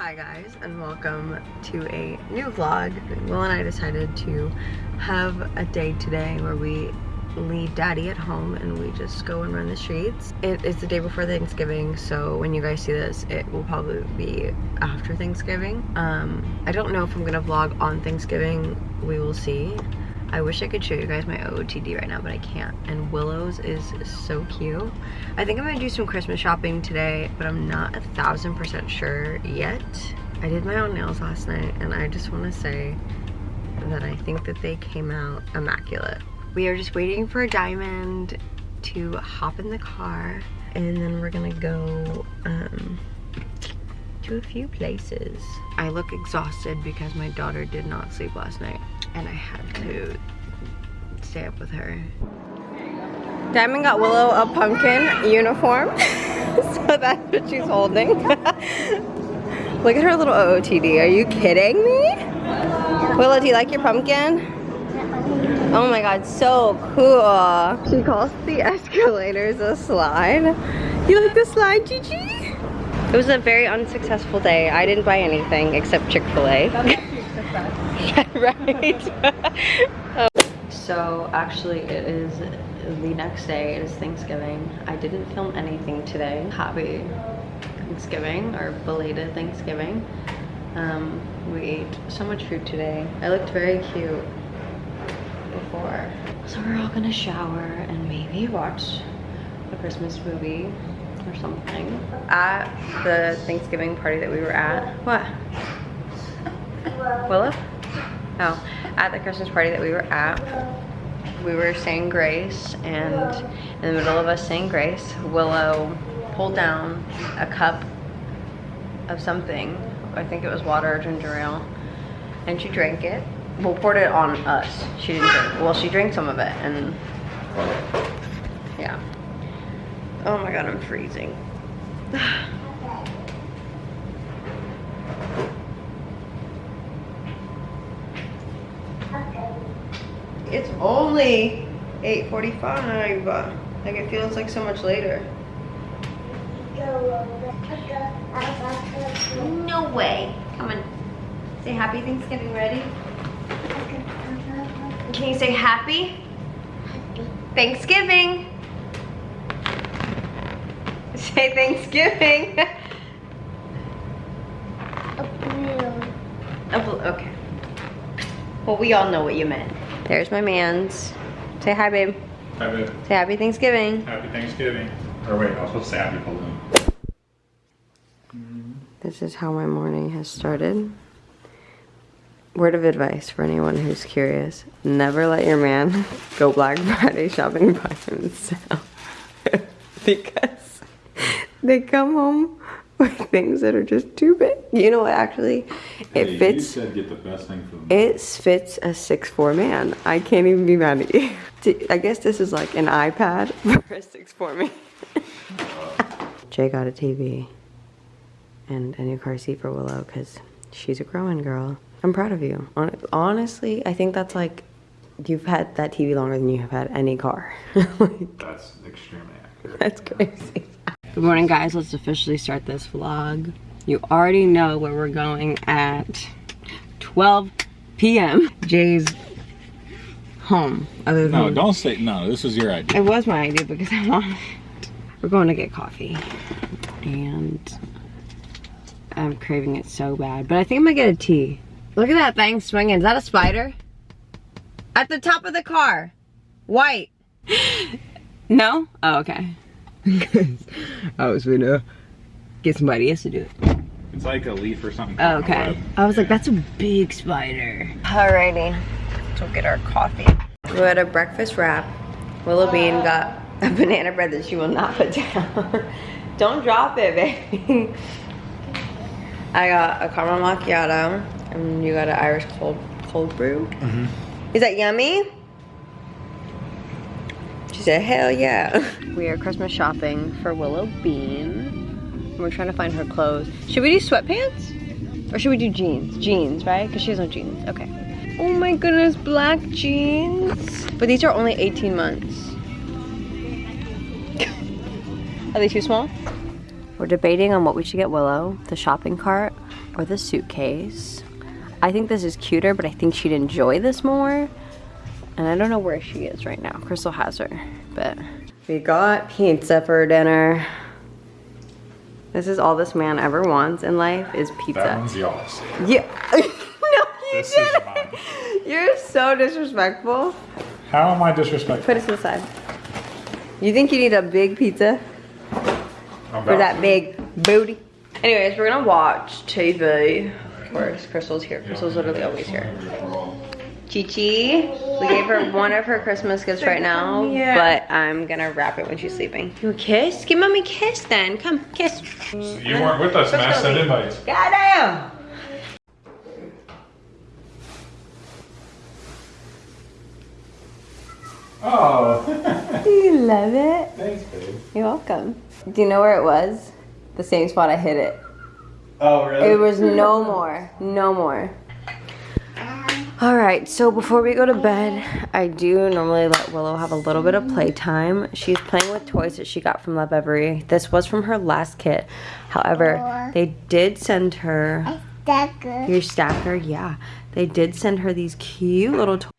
Hi guys and welcome to a new vlog. Will and I decided to have a day today where we leave daddy at home and we just go and run the streets. It is the day before Thanksgiving so when you guys see this it will probably be after Thanksgiving. Um, I don't know if I'm gonna vlog on Thanksgiving. We will see. I wish I could show you guys my OOTD right now, but I can't. And Willow's is so cute. I think I'm gonna do some Christmas shopping today, but I'm not a thousand percent sure yet. I did my own nails last night, and I just wanna say that I think that they came out immaculate. We are just waiting for Diamond to hop in the car, and then we're gonna go um, to a few places. I look exhausted because my daughter did not sleep last night and I had to stay up with her. Diamond got Willow a pumpkin uniform, so that's what she's holding. Look at her little OOTD, are you kidding me? Willow, do you like your pumpkin? Oh my god, so cool. She calls the escalators a slide. You like the slide, Gigi? It was a very unsuccessful day. I didn't buy anything except Chick-fil-A. yeah, right. so actually it is the next day. It is Thanksgiving. I didn't film anything today. Happy Thanksgiving or belated Thanksgiving. Um, we ate so much food today. I looked very cute before. So we're all gonna shower and maybe watch a Christmas movie or something. At the Thanksgiving party that we were at. What? Willow? Oh, at the Christmas party that we were at, we were saying grace, and in the middle of us saying grace, Willow pulled down a cup of something. I think it was water or ginger ale, and she drank it. Well, poured it on us. She didn't drink. Well, she drank some of it, and yeah. Oh my god, I'm freezing. It's only 8.45. Like it feels like so much later. No way. Come on. Say happy Thanksgiving ready? Can you say happy? Happy. Thanksgiving. Say Thanksgiving. A blue. A blue, okay. Well, we all know what you meant. There's my man's. Say hi, babe. Hi, babe. Say happy Thanksgiving. Happy Thanksgiving. Or wait, I was supposed to say happy balloon. Mm-hmm. This is how my morning has started. Word of advice for anyone who's curious. Never let your man go Black Friday shopping by himself. because they come home with things that are just too big. You know what, actually? It Hey, You fits said get the best thing for them. it fits a 6'4 man. I can't even be mad at you. I guess this is like an iPad for a 6'4 man. Jay got a TV and a new car seat for Willow because she's a growing girl. I'm proud of you. Honestly, I think that's like, you've had that TV longer than you have had any car. Like, That's extremely accurate. that's crazy. Good morning, guys. Let's officially start this vlog. You already know where we're going at 12 p.m. Jay's home. Other than No, don't say no. This was your idea. it was my idea because I wanted. We're going to get coffee, and I'm craving it so bad. But I think I'm gonna get a tea. Look at that thing swinging. Is that a spider? At the top of the car, white. no? Oh, okay. I was gonna get somebody else to do it. It's like a leaf or something. Oh, caught in a okay. I was like, that's a big spider. Alrighty, let's go get our coffee. We had a breakfast wrap. Willow Bean got a banana bread that she will not put down. Don't drop it, baby. I got a caramel macchiato, and you got an Irish cold cold brew. Mm-hmm. Is that yummy? She said, hell yeah. We are Christmas shopping for Willow Bean. We're trying to find her clothes. Should we do sweatpants? Or should we do jeans? Jeans, right? Because she has no jeans. Okay. Oh my goodness, black jeans. But these are only 18 months. Are they too small? We're debating on what we should get Willow, the shopping cart or the suitcase. I think this is cuter, but I think she'd enjoy this more. And I don't know where she is right now. Crystal has her, but. We got pizza for dinner. This is all this man ever wants in life is pizza. That pizza. one's yours. Yeah. no, you This is didn't. mine. You're so disrespectful. How am I disrespectful? Put it to the side. You think you need a big pizza I'm for that to. big booty? Anyways, we're gonna watch TV. Of course, Crystal's here. Crystal's literally always here. Chi Chi, we gave her one of her Christmas gifts right now, Yeah. but I'm gonna wrap it when she's sleeping. You a kiss? Give mommy a kiss then. Come, kiss. You weren't with us, man. Send invites. Goddamn! Oh. Do you love it? Thanks, babe. You're welcome. Do you know where it was? The same spot I hit it. Oh, really? It was no more. No more. All right, so before we go to bed, I do normally let Willow have a little bit of playtime. She's playing with toys that she got from Lovevery. This was from her last kit. However, they did send her That good. your stacker. Yeah, they did send her these cute little toys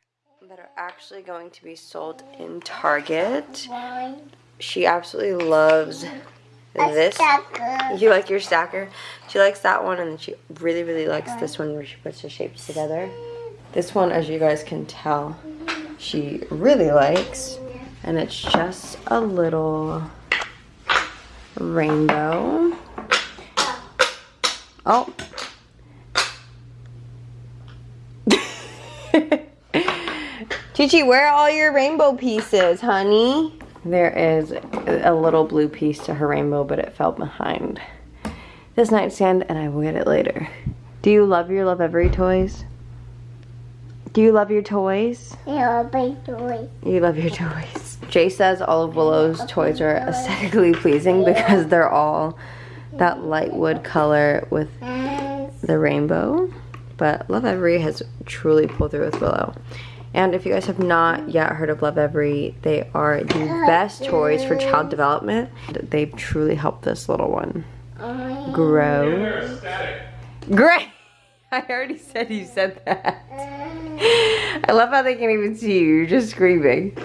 that are actually going to be sold in Target. She absolutely loves this you like your stacker? She likes that one, and she really, really likes this one where she puts the shapes together. This one, as you guys can tell, she really likes, and it's just a little rainbow. Oh. Chichi, where are all your rainbow pieces, honey? There is a little blue piece to her rainbow, but it fell behind this nightstand, and I will get it later. Do you love your Lovevery toys? Do you love your toys? You're a big boy. You love your toys. Jay says all of Willow's toys are aesthetically pleasing because they're all that light wood color with the rainbow. But Lovevery has truly pulled through with Willow. And if you guys have not yet heard of Lovevery, they are the best toys for child development. They've truly helped this little one grow. Great! I already said you said that. I love how they can't even see you. You're just screaming.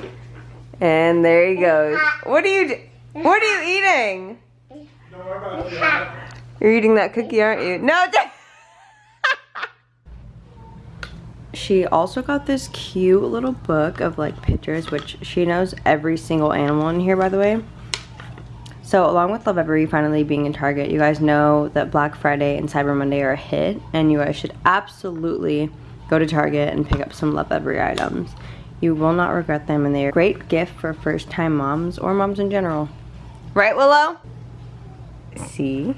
And there he goes. What are you? What are you eating? You're eating that cookie, aren't you? No. she also got this cute little book of like pictures, which she knows every single animal in here, by the way. So along with Lovevery finally being in Target, you guys know that Black Friday and Cyber Monday are a hit, and you guys should absolutely go to Target and pick up some Lovevery items. You will not regret them, and they are a great gift for first-time moms or moms in general. Right, Willow? See?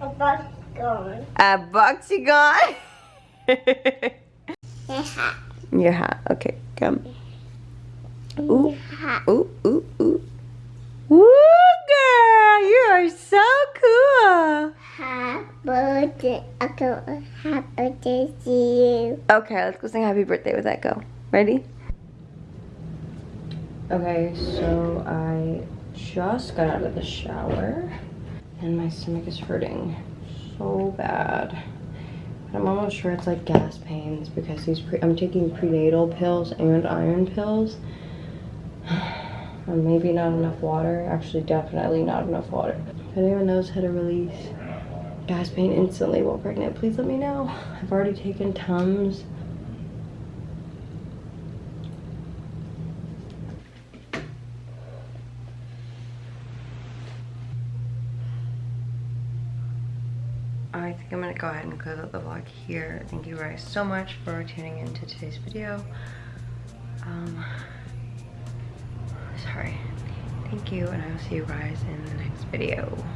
A bus gone. A boxy gone. A hat. Your hat. Okay, come. Ooh, ooh, ooh, ooh. Woo, girl, you are so cool. Happy birthday. Okay, happy birthday to you. Okay, let's go sing happy birthday with Echo. Ready? Okay, so I just got out of the shower and my stomach is hurting so bad. But I'm almost sure it's like gas pains because these pre- I'm taking prenatal pills and iron pills. And maybe not enough water. Actually, definitely not enough water. If anyone knows how to release gas pain instantly while pregnant, please let me know. I've already taken Tums. I think I'm gonna go ahead and close out the vlog here. Thank you guys so much for tuning into today's video. Um, sorry. Thank you, and I will see you guys in the next video.